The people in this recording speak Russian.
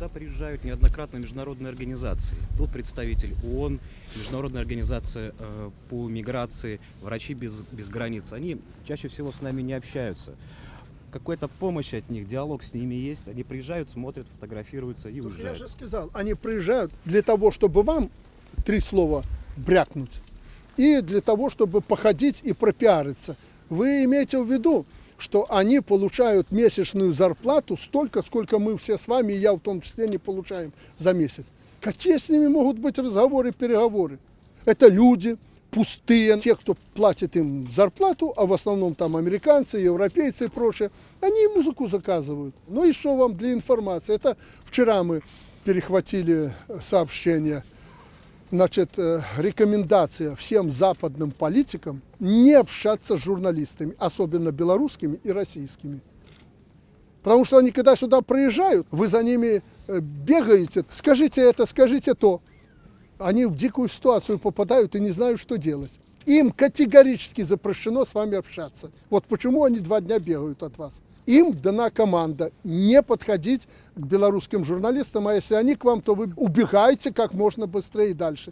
Сюда приезжают неоднократно международные организации. Тут представитель ООН, Международная организация э, по миграции, врачи без, без границ. Они чаще всего с нами не общаются. Какая-то помощь от них, диалог с ними есть. Они приезжают, смотрят, фотографируются и я уезжают. же сказал, они приезжают для того, чтобы вам три слова брякнуть, и для того, чтобы походить и пропиариться. Вы имеете в виду, что они получают месячную зарплату столько, сколько мы все с вами, и я в том числе, не получаем за месяц. Какие с ними могут быть разговоры, переговоры? Это люди пустые, те, кто платит им зарплату, а в основном там американцы, европейцы и прочее, они музыку заказывают. Ну и что вам для информации? Это вчера мы перехватили сообщение, значит, э, рекомендация всем западным политикам не общаться с журналистами, особенно белорусскими и российскими. Потому что они, когда сюда приезжают, вы за ними э, бегаете, скажите это, скажите то. Они в дикую ситуацию попадают и не знают, что делать. Им категорически запрещено с вами общаться. Вот почему они два дня бегают от вас. Им дана команда не подходить к белорусским журналистам, а если они к вам, то вы убегаете как можно быстрее и дальше.